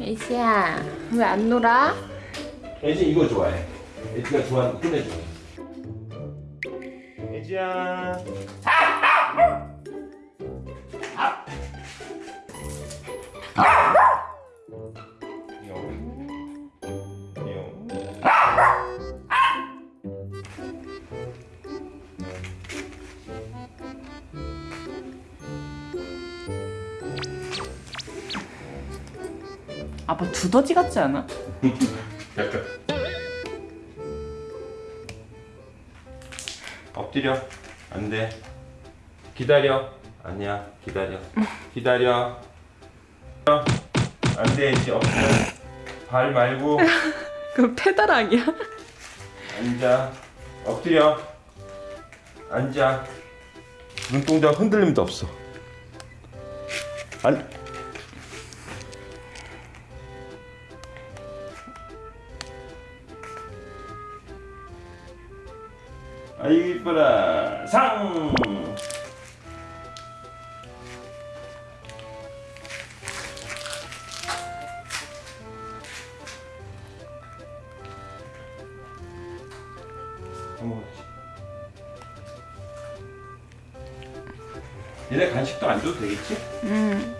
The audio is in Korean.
애지야 왜 안 놀아? 애지 이거 좋아해. 애지가 좋아하는 거 끝내줘. 애지야. 아빠 두더지 같지 않아? 약간. 엎드려. 안 돼. 기다려. 아니야. 기다려. 기다려. 안 돼. 이제 엎드려. 발 말고 그 페달 아니야? 앉아. 엎드려. 앉아. 눈동자 흔들림도 없어. 안. 아이고 이뻐라 상 얘네 간식도 안 줘도 되겠지? 응